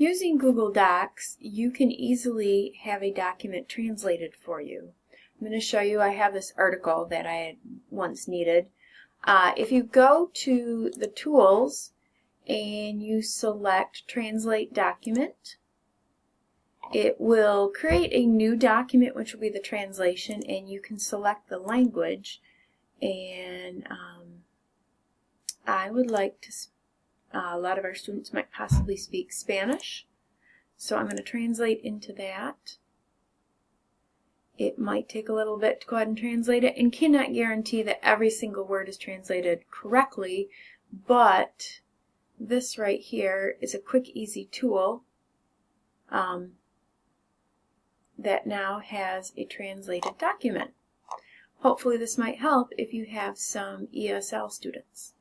Using Google Docs, you can easily have a document translated for you. I'm going to show you, I have this article that I once needed. Uh, if you go to the tools and you select Translate Document, it will create a new document which will be the translation and you can select the language and um, I would like to uh, a lot of our students might possibly speak Spanish so I'm going to translate into that it might take a little bit to go ahead and translate it and cannot guarantee that every single word is translated correctly but this right here is a quick easy tool um, that now has a translated document. Hopefully this might help if you have some ESL students.